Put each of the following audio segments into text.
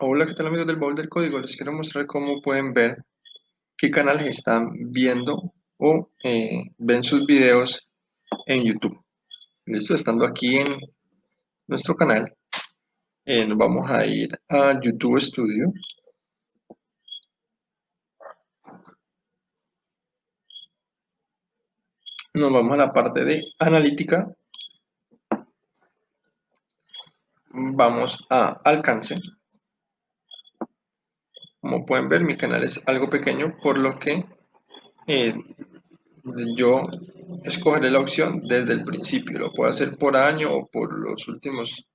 Hola, ¿qué tal amigos del Baúl del Código? Les quiero mostrar cómo pueden ver qué canales están viendo o eh, ven sus videos en YouTube. Listo, estando aquí en nuestro canal, eh, nos vamos a ir a YouTube Studio. Nos vamos a la parte de analítica. Vamos a alcance. Como pueden ver, mi canal es algo pequeño, por lo que eh, yo escogeré la opción desde el principio. Lo puedo hacer por año o por los últimos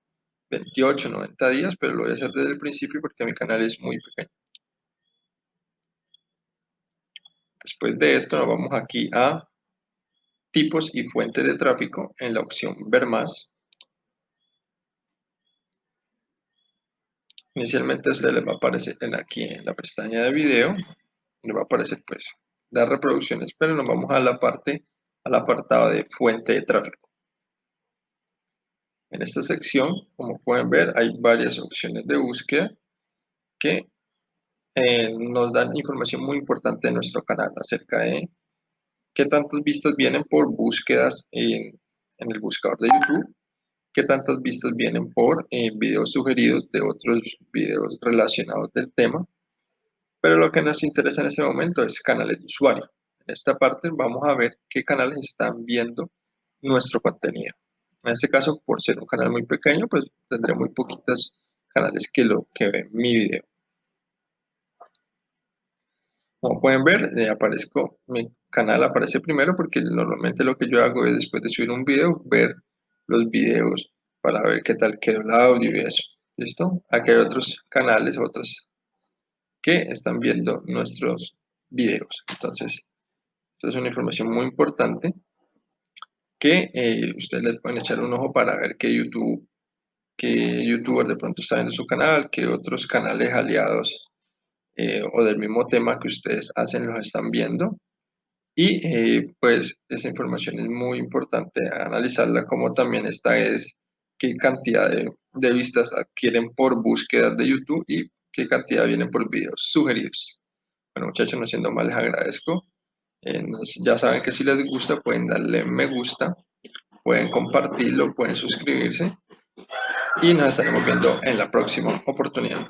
28, 90 días, pero lo voy a hacer desde el principio porque mi canal es muy pequeño. Después de esto nos vamos aquí a tipos y fuentes de tráfico en la opción ver más. Inicialmente usted le va a aparecer aquí en la pestaña de video, le va a aparecer pues dar reproducciones, pero nos vamos a la parte, al apartado de fuente de tráfico. En esta sección, como pueden ver, hay varias opciones de búsqueda que eh, nos dan información muy importante de nuestro canal acerca de qué tantas vistas vienen por búsquedas en, en el buscador de YouTube qué tantas vistas vienen por eh, videos sugeridos de otros videos relacionados del tema. Pero lo que nos interesa en este momento es canales de usuario. En esta parte vamos a ver qué canales están viendo nuestro contenido. En este caso, por ser un canal muy pequeño, pues tendré muy poquitos canales que, lo, que ven mi video. Como pueden ver, eh, aparezco, mi canal aparece primero porque normalmente lo que yo hago es después de subir un video, ver los videos para ver qué tal quedó el audio y eso. ¿Listo? Aquí hay otros canales, otros que están viendo nuestros videos. Entonces, esta es una información muy importante que eh, ustedes les pueden echar un ojo para ver qué YouTube, qué youtuber de pronto está viendo su canal, qué otros canales aliados eh, o del mismo tema que ustedes hacen los están viendo y eh, pues esa información es muy importante analizarla, como también esta es qué cantidad de, vistas adquieren por búsquedas de YouTube y qué cantidad vienen por videos sugeridos. Bueno muchachos, no siendo más les agradezco. Eh, ya saben que si les gusta pueden darle me gusta, pueden compartirlo, pueden suscribirse y nos estaremos viendo en la próxima oportunidad.